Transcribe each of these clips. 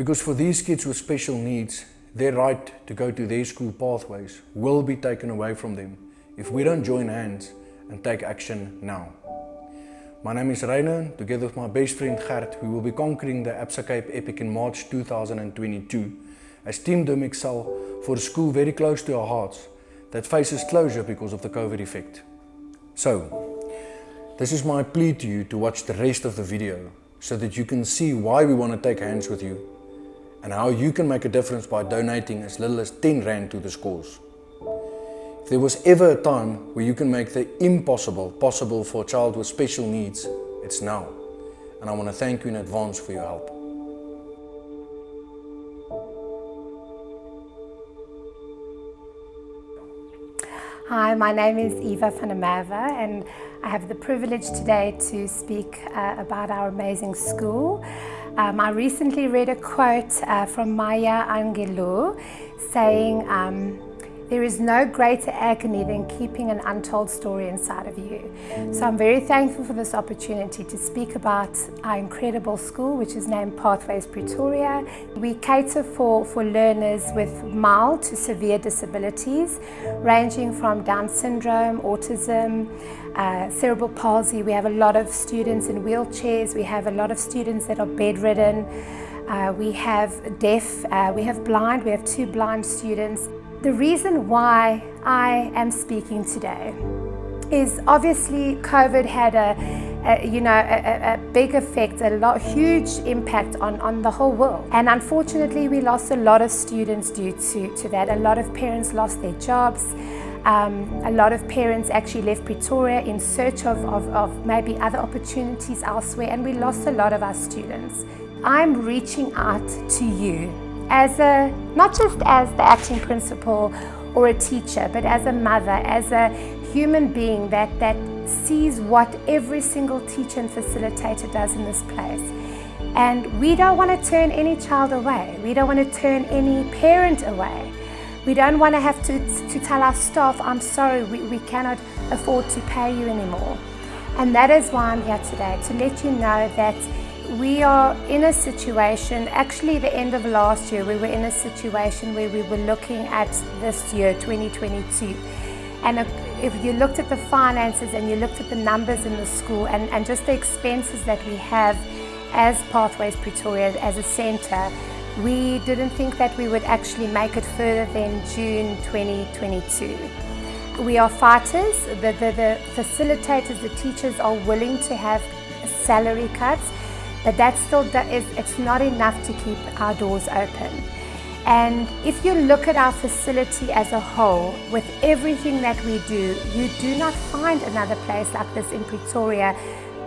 Because for these kids with special needs, their right to go to their school pathways will be taken away from them if we don't join hands and take action now. My name is Rainer. Together with my best friend Gert, we will be conquering the Absa Cape Epic in March 2022 as Team Dim Excel for a school very close to our hearts that faces closure because of the COVID effect. So, this is my plea to you to watch the rest of the video so that you can see why we want to take hands with you and how you can make a difference by donating as little as 10 Rand to this cause. If there was ever a time where you can make the impossible possible for a child with special needs, it's now. And I want to thank you in advance for your help. Hi, my name is Eva Merwe and I have the privilege today to speak uh, about our amazing school. Um, I recently read a quote uh, from Maya Angelou saying, um, there is no greater agony than keeping an untold story inside of you. So I'm very thankful for this opportunity to speak about our incredible school, which is named Pathways Pretoria. We cater for, for learners with mild to severe disabilities, ranging from Down syndrome, autism, uh, cerebral palsy. We have a lot of students in wheelchairs. We have a lot of students that are bedridden. Uh, we have deaf, uh, we have blind, we have two blind students. The reason why I am speaking today is obviously COVID had a, a you know a, a, big effect, a lot huge impact on, on the whole world. And unfortunately we lost a lot of students due to, to that. A lot of parents lost their jobs. Um, a lot of parents actually left Pretoria in search of, of, of maybe other opportunities elsewhere and we lost a lot of our students. I'm reaching out to you as a, not just as the acting principal or a teacher, but as a mother, as a human being that, that sees what every single teacher and facilitator does in this place. And we don't want to turn any child away. We don't want to turn any parent away. We don't want to have to, to tell our staff, I'm sorry, we, we cannot afford to pay you anymore. And that is why I'm here today, to let you know that we are in a situation, actually the end of last year, we were in a situation where we were looking at this year, 2022. And if you looked at the finances and you looked at the numbers in the school and, and just the expenses that we have as Pathways Pretoria, as a centre, we didn't think that we would actually make it further than June 2022. We are fighters, the, the, the facilitators, the teachers are willing to have salary cuts but that still is, it's not enough to keep our doors open. And if you look at our facility as a whole, with everything that we do, you do not find another place like this in Pretoria,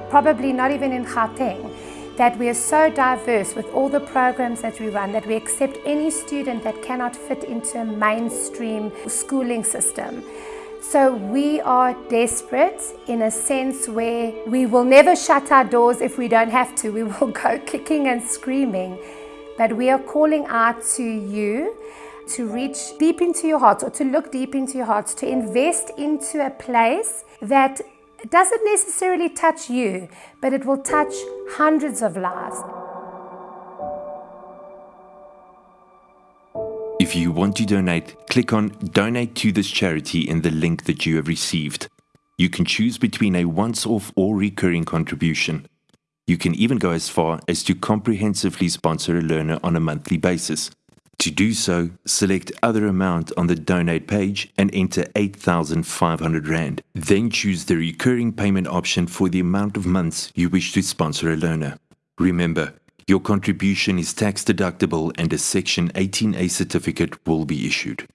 probably not even in Gauteng, that we are so diverse with all the programs that we run that we accept any student that cannot fit into a mainstream schooling system. So we are desperate in a sense where we will never shut our doors if we don't have to. We will go kicking and screaming. But we are calling out to you to reach deep into your hearts or to look deep into your hearts, to invest into a place that doesn't necessarily touch you, but it will touch hundreds of lives. If you want to donate, click on Donate to this charity in the link that you have received. You can choose between a once off or recurring contribution. You can even go as far as to comprehensively sponsor a learner on a monthly basis. To do so, select Other Amount on the Donate page and enter 8,500 Rand. Then choose the recurring payment option for the amount of months you wish to sponsor a learner. Remember, your contribution is tax deductible and a Section 18A certificate will be issued.